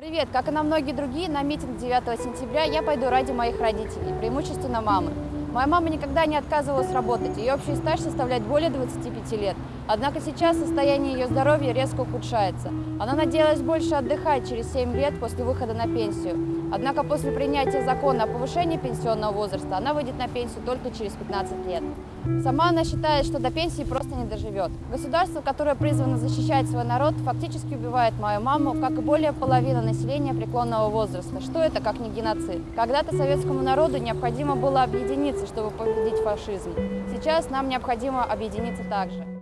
Привет! Как и на многие другие, на митинг 9 сентября я пойду ради моих родителей, преимущественно мамы. Моя мама никогда не отказывалась работать, ее общий стаж составляет более 25 лет. Однако сейчас состояние ее здоровья резко ухудшается. Она надеялась больше отдыхать через 7 лет после выхода на пенсию. Однако после принятия закона о повышении пенсионного возраста она выйдет на пенсию только через 15 лет. Сама она считает, что до пенсии просто не доживет. Государство, которое призвано защищать свой народ, фактически убивает мою маму, как и более половины населения преклонного возраста. Что это, как не геноцид? Когда-то советскому народу необходимо было объединиться, чтобы победить фашизм. Сейчас нам необходимо объединиться также.